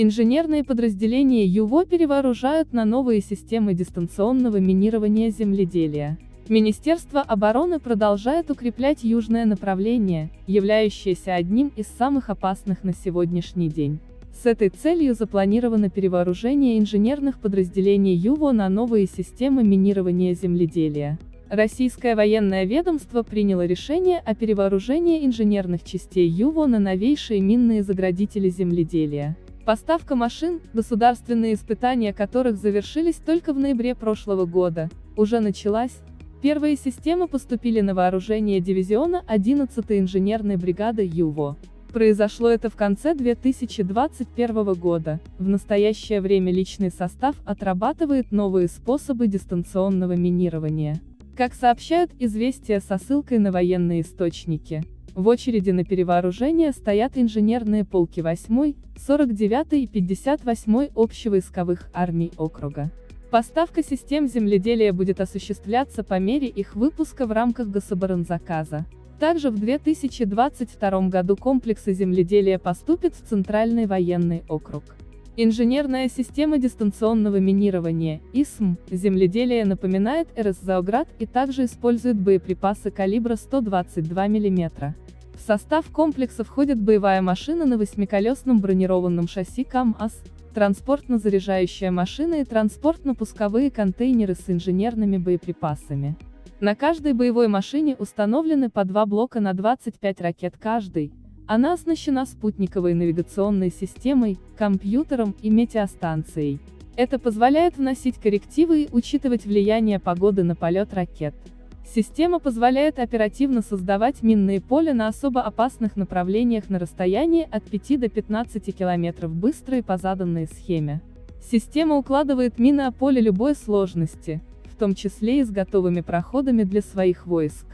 Инженерные подразделения ЮВО перевооружают на новые системы дистанционного минирования земледелия. Министерство обороны продолжает укреплять южное направление, являющееся одним из самых опасных на сегодняшний день. С этой целью запланировано перевооружение инженерных подразделений ЮВО на новые системы минирования земледелия. Российское военное ведомство приняло решение о перевооружении инженерных частей ЮВО на новейшие минные заградители земледелия. Поставка машин, государственные испытания которых завершились только в ноябре прошлого года, уже началась. Первые системы поступили на вооружение дивизиона 11-й инженерной бригады ЮВО. Произошло это в конце 2021 года. В настоящее время личный состав отрабатывает новые способы дистанционного минирования. Как сообщают известия со ссылкой на военные источники, в очереди на перевооружение стоят инженерные полки 8, 49 и 58 общевойсковых армий округа. Поставка систем земледелия будет осуществляться по мере их выпуска в рамках гособоронзаказа. Также в 2022 году комплексы земледелия поступят в Центральный военный округ. Инженерная система дистанционного минирования, ИСМ, земледелие напоминает РСЗОГРАД и также использует боеприпасы калибра 122 мм. В состав комплекса входит боевая машина на восьмиколесном бронированном шасси КАМАЗ, транспортно-заряжающая машина и транспортно-пусковые контейнеры с инженерными боеприпасами. На каждой боевой машине установлены по два блока на 25 ракет каждый. Она оснащена спутниковой навигационной системой, компьютером и метеостанцией. Это позволяет вносить коррективы и учитывать влияние погоды на полет ракет. Система позволяет оперативно создавать минные поля на особо опасных направлениях на расстоянии от 5 до 15 км быстро и по заданной схеме. Система укладывает мины о поле любой сложности, в том числе и с готовыми проходами для своих войск.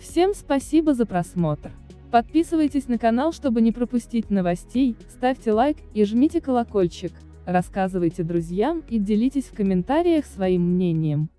Всем спасибо за просмотр. Подписывайтесь на канал, чтобы не пропустить новостей, ставьте лайк и жмите колокольчик, рассказывайте друзьям и делитесь в комментариях своим мнением.